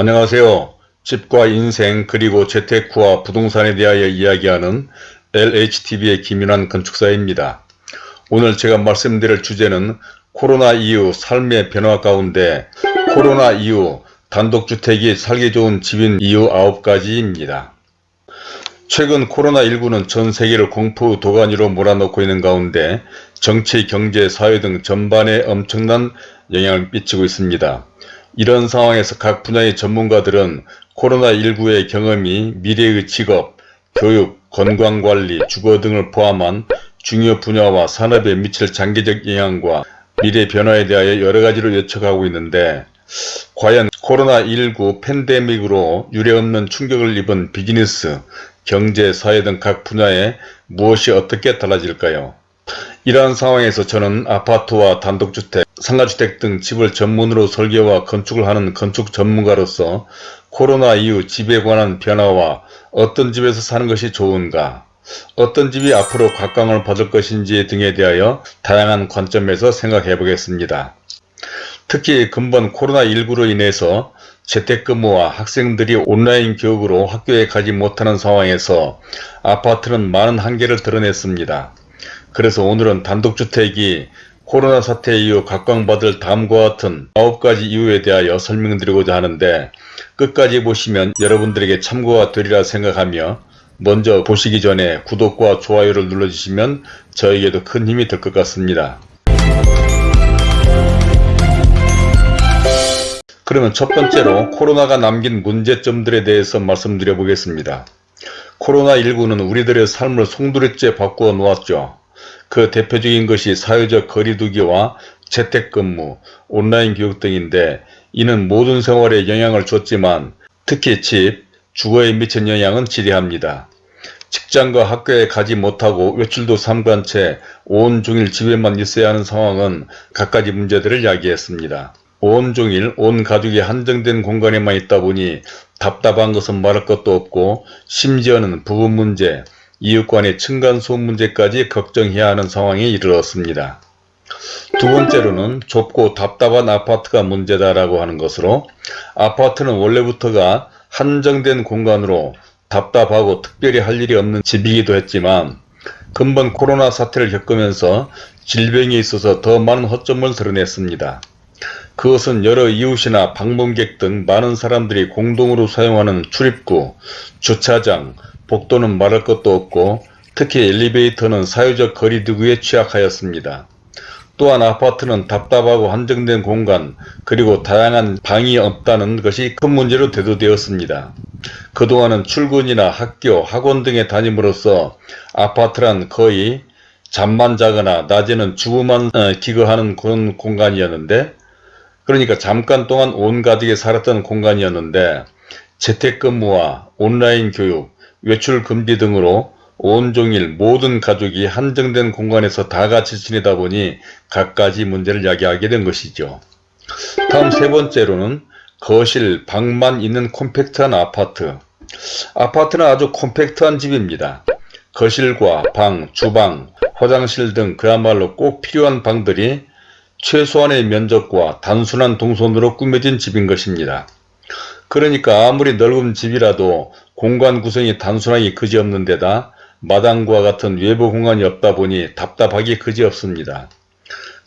안녕하세요. 집과 인생 그리고 재테크와 부동산에 대하여 이야기하는 LHTV의 김윤환 건축사입니다. 오늘 제가 말씀드릴 주제는 코로나 이후 삶의 변화 가운데 코로나 이후 단독주택이 살기 좋은 집인 이유 9가지입니다. 최근 코로나19는 전 세계를 공포 도가니로 몰아넣고 있는 가운데 정치, 경제, 사회 등 전반에 엄청난 영향을 끼치고 있습니다. 이런 상황에서 각 분야의 전문가들은 코로나19의 경험이 미래의 직업, 교육, 건강관리, 주거 등을 포함한 중요 분야와 산업에 미칠 장기적 영향과 미래 변화에 대하여 여러가지로 예측하고 있는데 과연 코로나19 팬데믹으로 유례없는 충격을 입은 비즈니스, 경제, 사회 등 각 분야에 무엇이 어떻게 달라질까요? 이러한 상황에서 저는 아파트와 단독주택, 상가주택 등 집을 전문으로 설계와 건축을 하는 건축 전문가로서 코로나 이후 집에 관한 변화와 어떤 집에서 사는 것이 좋은가, 어떤 집이 앞으로 각광을 받을 것인지 등에 대하여 다양한 관점에서 생각해 보겠습니다. 특히 근본 코로나19로 인해서 재택근무와 학생들이 온라인 교육으로 학교에 가지 못하는 상황에서 아파트는 많은 한계를 드러냈습니다. 그래서 오늘은 단독주택이 코로나 사태 이후 각광받을 다음과 같은 9가지 이유에 대하여 설명드리고자 하는데 끝까지 보시면 여러분들에게 참고가 되리라 생각하며 먼저 보시기 전에 구독과 좋아요를 눌러주시면 저에게도 큰 힘이 될 것 같습니다. 그러면 첫 번째로 코로나가 남긴 문제점들에 대해서 말씀드려 보겠습니다. 코로나19는 우리들의 삶을 송두리째 바꾸어 놓았죠. 그 대표적인 것이 사회적 거리두기와 재택근무, 온라인 교육 등인데 이는 모든 생활에 영향을 줬지만 특히 집, 주거에 미친 영향은 지대합니다. 직장과 학교에 가지 못하고 외출도 삼간 채 온종일 집에만 있어야 하는 상황은 갖가지 문제들을 야기했습니다. 온종일 온 가족이 한정된 공간에만 있다 보니 답답한 것은 말할 것도 없고 심지어는 부부 문제, 이웃 간의 층간소음 문제까지 걱정해야 하는 상황에 이르렀습니다. 두 번째로는 좁고 답답한 아파트가 문제다라고 하는 것으로 아파트는 원래부터가 한정된 공간으로 답답하고 특별히 할 일이 없는 집이기도 했지만 근본 코로나 사태를 겪으면서 질병에 있어서 더 많은 허점을 드러냈습니다. 그것은 여러 이웃이나 방문객 등 많은 사람들이 공동으로 사용하는 출입구, 주차장, 복도는 말할 것도 없고 특히 엘리베이터는 사회적 거리두기에 취약하였습니다. 또한 아파트는 답답하고 한정된 공간 그리고 다양한 방이 없다는 것이 큰 문제로 대두되었습니다. 그동안은 출근이나 학교, 학원 등에 다님으로써 아파트란 거의 잠만 자거나 낮에는 주부만 어, 기거하는 그런 공간이었는데 그러니까 잠깐 동안 온 가족이 살았던 공간이었는데 재택근무와 온라인 교육, 외출 금지 등으로 온종일 모든 가족이 한정된 공간에서 다 같이 지내다 보니 갖가지 문제를 야기하게 된 것이죠. 다음 세 번째로는 거실, 방만 있는 콤팩트한 아파트. 아파트는 아주 콤팩트한 집입니다. 거실과 방, 주방, 화장실 등 그야말로 꼭 필요한 방들이 최소한의 면적과 단순한 동선으로 꾸며진 집인 것입니다. 그러니까 아무리 넓은 집이라도 공간 구성이 단순하게 그지없는 데다 마당과 같은 외부 공간이 없다 보니 답답하기 그지없습니다.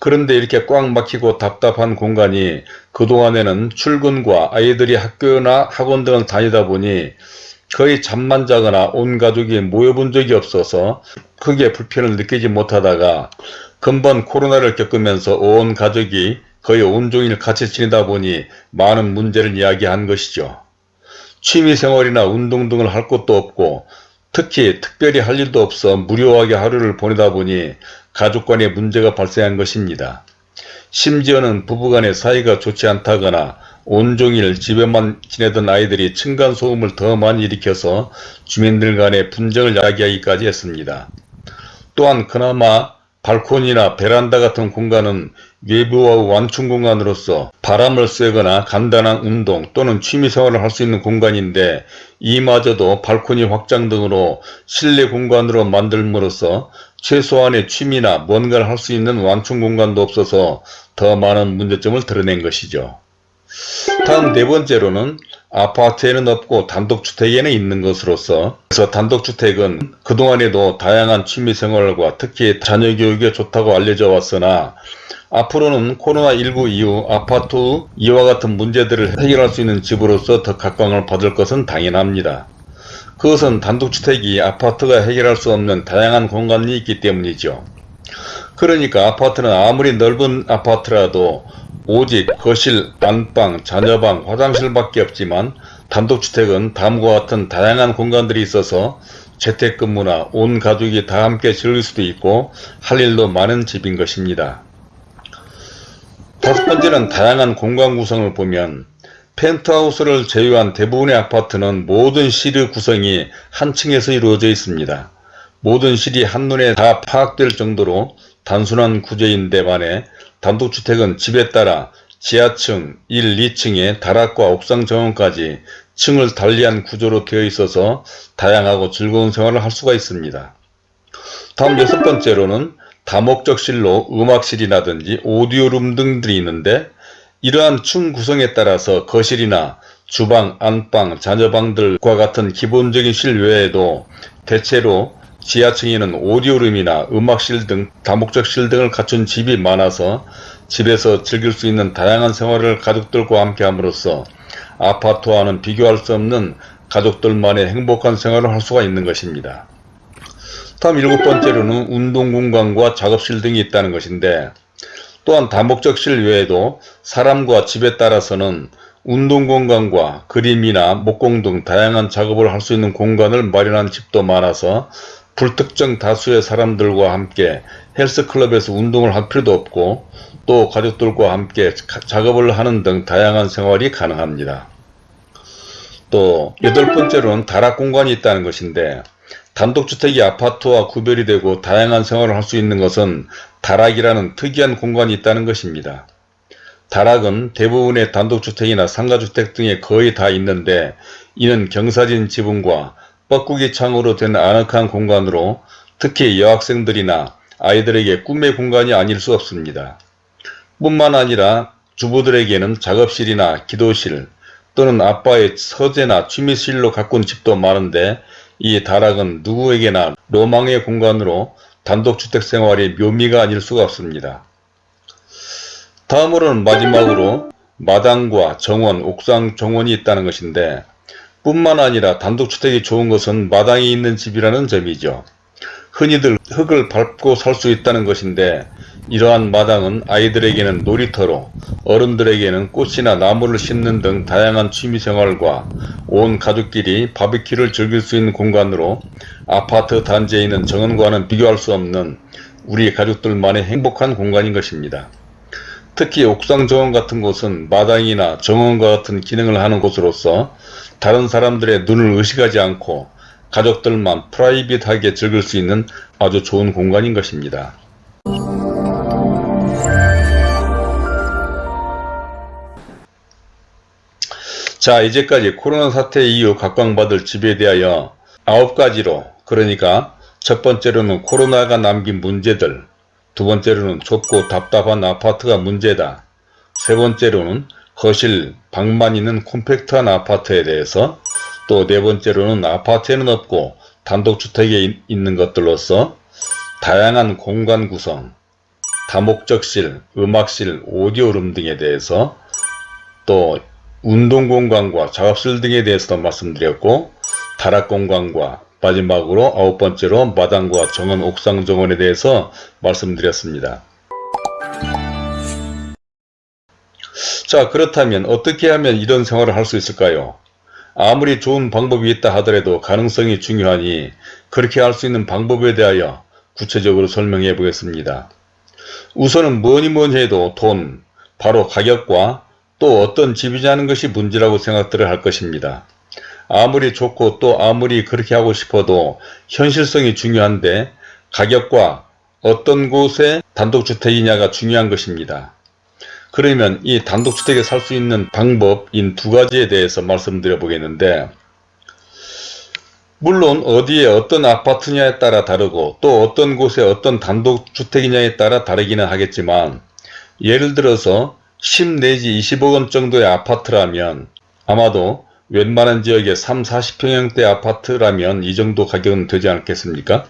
그런데 이렇게 꽉 막히고 답답한 공간이 그동안에는 출근과 아이들이 학교나 학원 등을 다니다 보니 거의 잠만 자거나 온 가족이 모여본 적이 없어서 크게 불편을 느끼지 못하다가 근본 코로나를 겪으면서 온 가족이 거의 온종일 같이 지내다 보니 많은 문제를 이야기한 것이죠. 취미생활이나 운동 등을 할 것도 없고 특히 특별히 할 일도 없어 무료하게 하루를 보내다 보니 가족 간의 문제가 발생한 것입니다. 심지어는 부부간의 사이가 좋지 않다거나 온종일 집에만 지내던 아이들이 층간소음을 더 많이 일으켜서 주민들 간의 분쟁을 야기하기까지 했습니다. 또한 그나마 발코니나 베란다 같은 공간은 외부와 완충 공간으로서 바람을 쐬거나 간단한 운동 또는 취미생활을 할 수 있는 공간인데 이마저도 발코니 확장 등으로 실내 공간으로 만들므로써 최소한의 취미나 뭔가를 할 수 있는 완충 공간도 없어서 더 많은 문제점을 드러낸 것이죠. 다음 네 번째로는 아파트에는 없고 단독주택에는 있는 것으로서 그래서 단독주택은 그동안에도 다양한 취미생활과 특히 자녀교육에 좋다고 알려져 왔으나 앞으로는 코로나19 이후 아파트 이와 같은 문제들을 해결할 수 있는 집으로서 더 각광을 받을 것은 당연합니다. 그것은 단독주택이 아파트가 해결할 수 없는 다양한 공간이 있기 때문이죠. 그러니까 아파트는 아무리 넓은 아파트라도 오직 거실, 안방, 자녀방, 화장실밖에 없지만 단독주택은 다음과 같은 다양한 공간들이 있어서 재택근무나 온 가족이 다 함께 즐길 수도 있고 할 일도 많은 집인 것입니다. 다섯 번째는 다양한 공간 구성을 보면 펜트하우스를 제외한 대부분의 아파트는 모든 실의 구성이 한 층에서 이루어져 있습니다. 모든 실이 한눈에 다 파악될 정도로 단순한 구조인데 반해 단독주택은 집에 따라 지하층 1, 2층에 다락과 옥상 정원까지 층을 달리한 구조로 되어 있어서 다양하고 즐거운 생활을 할 수가 있습니다. 다음 여섯 번째로는 다목적실로 음악실이라든지 오디오룸 등들이 있는데 이러한 층 구성에 따라서 거실이나 주방, 안방, 자녀방들과 같은 기본적인 실 외에도 대체로 지하층에는 오디오룸이나 음악실 등 다목적실 등을 갖춘 집이 많아서 집에서 즐길 수 있는 다양한 생활을 가족들과 함께 함으로써 아파트와는 비교할 수 없는 가족들만의 행복한 생활을 할 수가 있는 것입니다. 다음 일곱 번째로는 운동 공간과 작업실 등이 있다는 것인데 또한 다목적실 외에도 사람과 집에 따라서는 운동 공간과 그림이나 목공 등 다양한 작업을 할 수 있는 공간을 마련한 집도 많아서 불특정 다수의 사람들과 함께 헬스클럽에서 운동을 할 필요도 없고 또 가족들과 함께 작업을 하는 등 다양한 생활이 가능합니다. 또 여덟 번째로는 다락 공간이 있다는 것인데 단독주택이 아파트와 구별이 되고 다양한 생활을 할 수 있는 것은 다락이라는 특이한 공간이 있다는 것입니다. 다락은 대부분의 단독주택이나 상가주택 등에 거의 다 있는데 이는 경사진 지붕과 뻐꾸기 창으로 된 아늑한 공간으로 특히 여학생들이나 아이들에게 꿈의 공간이 아닐 수 없습니다. 뿐만 아니라 주부들에게는 작업실이나 기도실 또는 아빠의 서재나 취미실로 가꾼 집도 많은데 이 다락은 누구에게나 로망의 공간으로 단독주택 생활의 묘미가 아닐 수가 없습니다. 다음으로는 마지막으로 마당과 정원, 옥상 정원이 있다는 것인데 뿐만 아니라 단독주택이 좋은 것은 마당이 있는 집이라는 점이죠. 흔히들 흙을 밟고 살 수 있다는 것인데 이러한 마당은 아이들에게는 놀이터로 어른들에게는 꽃이나 나무를 심는 등 다양한 취미생활과 온 가족끼리 바비큐를 즐길 수 있는 공간으로 아파트 단지에 있는 정원과는 비교할 수 없는 우리 가족들만의 행복한 공간인 것입니다. 특히 옥상 정원 같은 곳은 마당이나 정원과 같은 기능을 하는 곳으로서 다른 사람들의 눈을 의식하지 않고 가족들만 프라이빗하게 즐길 수 있는 아주 좋은 공간인 것입니다. 자 이제까지 코로나 사태 이후 각광받을 집에 대하여 9가지로 그러니까 첫 번째로는 코로나가 남긴 문제들 두 번째로는 좁고 답답한 아파트가 문제다 세 번째로는 거실, 방만 있는 콤팩트한 아파트에 대해서 또 네 번째로는 아파트에는 없고 단독주택에 있는 것들로서 다양한 공간 구성, 다목적실, 음악실, 오디오룸 등에 대해서 또 운동공간과 작업실 등에 대해서도 말씀드렸고 다락공간과 마지막으로 아홉 번째로 마당과 정원 옥상 정원에 대해서 말씀드렸습니다. 자 그렇다면 어떻게 하면 이런 생활을 할 수 있을까요? 아무리 좋은 방법이 있다 하더라도 가능성이 중요하니 그렇게 할 수 있는 방법에 대하여 구체적으로 설명해 보겠습니다. 우선은 뭐니 뭐니 해도 돈, 바로 가격과 또 어떤 집이냐는 것이 문제라고 생각들을 할 것입니다. 아무리 좋고 또 아무리 그렇게 하고 싶어도 현실성이 중요한데 가격과 어떤 곳에 단독주택이냐가 중요한 것입니다. 그러면 이 단독주택에 살 수 있는 방법인 두 가지에 대해서 말씀드려 보겠는데 물론 어디에 어떤 아파트냐에 따라 다르고 또 어떤 곳에 어떤 단독주택이냐에 따라 다르기는 하겠지만 예를 들어서 10 내지 20억원 정도의 아파트라면 아마도 웬만한 지역의 3, 40평형대 아파트라면 이 정도 가격은 되지 않겠습니까?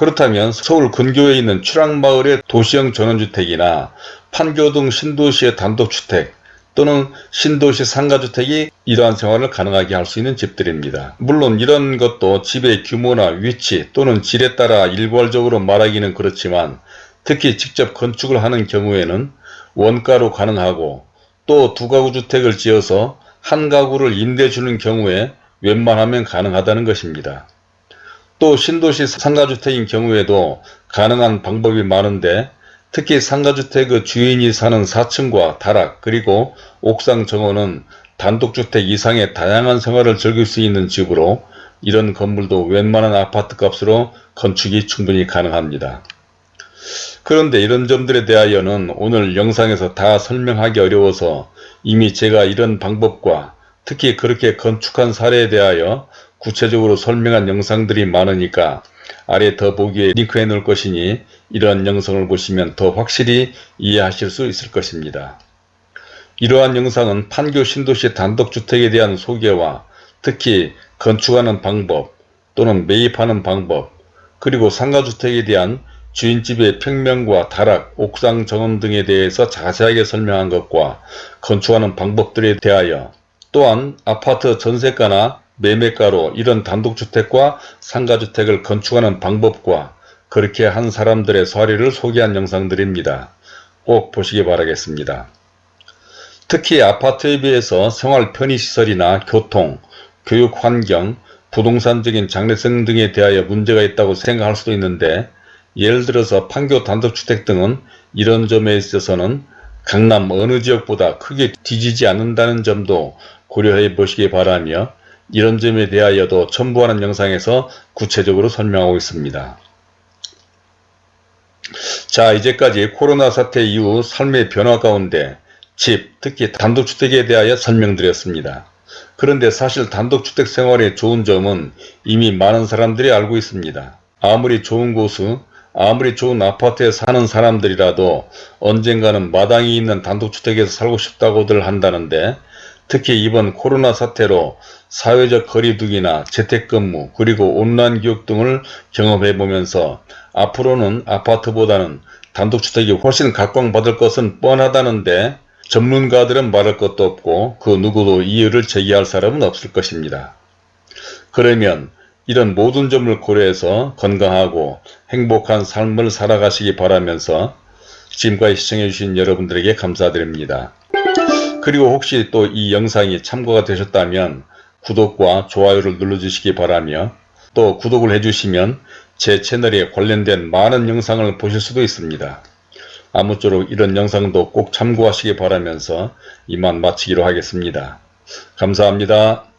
그렇다면 서울 근교에 있는 추락마을의 도시형 전원주택이나 판교 등 신도시의 단독주택 또는 신도시 상가주택이 이러한 생활을 가능하게 할 수 있는 집들입니다. 물론 이런 것도 집의 규모나 위치 또는 질에 따라 일괄적으로 말하기는 그렇지만 특히 직접 건축을 하는 경우에는 원가로 가능하고 또 두 가구 주택을 지어서 한 가구를 임대 주는 경우에 웬만하면 가능하다는 것입니다. 또 신도시 상가주택인 경우에도 가능한 방법이 많은데 특히 상가주택의 주인이 사는 4층과 다락 그리고 옥상 정원은 단독주택 이상의 다양한 생활을 즐길 수 있는 집으로 이런 건물도 웬만한 아파트 값으로 건축이 충분히 가능합니다. 그런데 이런 점들에 대하여는 오늘 영상에서 다 설명하기 어려워서 이미 제가 이런 방법과 특히 그렇게 건축한 사례에 대하여 구체적으로 설명한 영상들이 많으니까 아래 더보기에 링크해 놓을 것이니 이러한 영상을 보시면 더 확실히 이해하실 수 있을 것입니다. 이러한 영상은 판교 신도시 단독주택에 대한 소개와 특히 건축하는 방법 또는 매입하는 방법 그리고 상가주택에 대한 주인집의 평면과 다락, 옥상 정원 등에 대해서 자세하게 설명한 것과 건축하는 방법들에 대하여 또한 아파트 전세가나 매매가로 이런 단독주택과 상가주택을 건축하는 방법과 그렇게 한 사람들의 사례를 소개한 영상들입니다. 꼭 보시기 바라겠습니다. 특히 아파트에 비해서 생활 편의시설이나 교통, 교육 환경, 부동산적인 장래성 등에 대하여 문제가 있다고 생각할 수도 있는데 예를 들어서 판교 단독주택 등은 이런 점에 있어서는 강남 어느 지역보다 크게 뒤지지 않는다는 점도 고려해 보시기 바라며 이런 점에 대하여도 첨부하는 영상에서 구체적으로 설명하고 있습니다. 자 이제까지 코로나 사태 이후 삶의 변화 가운데 집, 특히 단독주택에 대하여 설명드렸습니다. 그런데 사실 단독주택 생활의 좋은 점은 이미 많은 사람들이 알고 있습니다. 아무리 좋은 곳은 아무리 좋은 아파트에 사는 사람들이라도 언젠가는 마당이 있는 단독주택에서 살고 싶다고들 한다는데 특히 이번 코로나 사태로 사회적 거리두기나 재택근무 그리고 온라인 교육 등을 경험해 보면서 앞으로는 아파트보다는 단독주택이 훨씬 각광받을 것은 뻔하다는데 전문가들은 말할 것도 없고 그 누구도 이유를 제기할 사람은 없을 것입니다. 그러면 이런 모든 점을 고려해서 건강하고 행복한 삶을 살아가시기 바라면서 지금까지 시청해주신 여러분들에게 감사드립니다. 그리고 혹시 또 이 영상이 참고가 되셨다면 구독과 좋아요를 눌러주시기 바라며 또 구독을 해주시면 제 채널에 관련된 많은 영상을 보실 수도 있습니다. 아무쪼록 이런 영상도 꼭 참고하시기 바라면서 이만 마치기로 하겠습니다. 감사합니다.